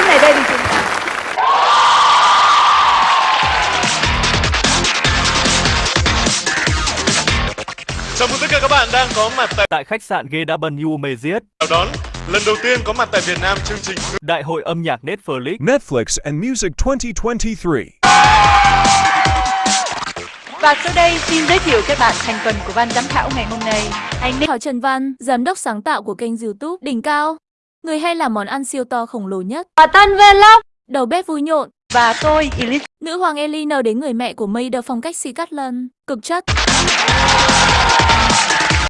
lúc này đây thì chúng ta Chào mừng tất cả các bạn đang có mặt tại tại khách sạn GW Meziet. Chào đón lần đầu tiên có mặt tại Việt Nam chương trình Đại hội âm nhạc Netflix. Netflix and Music 2023. Và sau đây xin giới thiệu các bạn thành phần của ban giám khảo ngày hôm nay. Anh Thảo Trần Văn, giám đốc sáng tạo của kênh YouTube Đỉnh Cao. Người hay làm món ăn siêu to khổng lồ nhất. và Tân Vlog Đầu bếp vui nhộn. và tôi Elise. Nữ hoàng Ellie đến người mẹ của May phong cách si cắt lân. Cực chất.